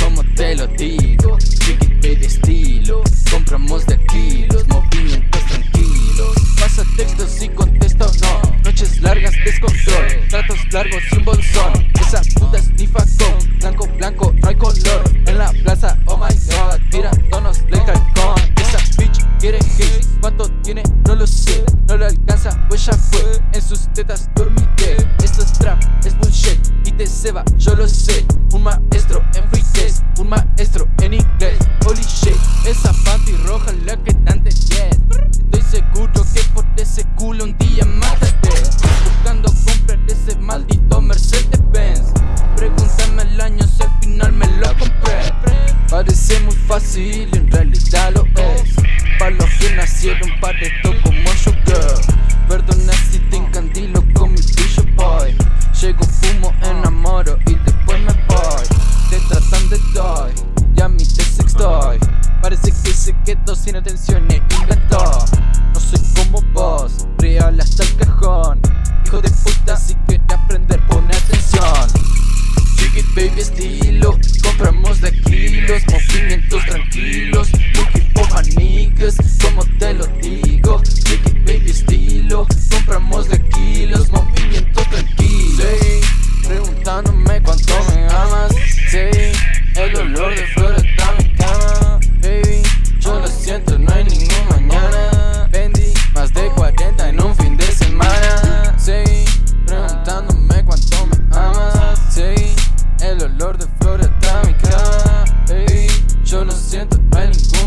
como te lo digo Chiquit de estilo Compramos de aquí, largos sin bolsón Esa puta nifa con Blanco, blanco, no hay color. En la plaza, oh my god Tirándonos le con Esa bitch quiere hate Cuánto tiene, no lo sé No le alcanza, pues ya fue. En sus tetas dormité Esto es trap, es bullshit Y te ceba, yo lo sé. Un maestro en free test Un maestro en inglés. Holy shit Esa panty roja la que tanto yes. en realidad lo es. Para los que nacieron para esto como yo, girl. Perdona si te encandilo con mi pillo, boy. Llego, fumo, enamoro y después me voy. Te tratan de toy, ya a mí te sextoy. Parece que se quedó sin atención e y baby estilo. Compramos de movimientos tranquilos eu não sinto mais ninguém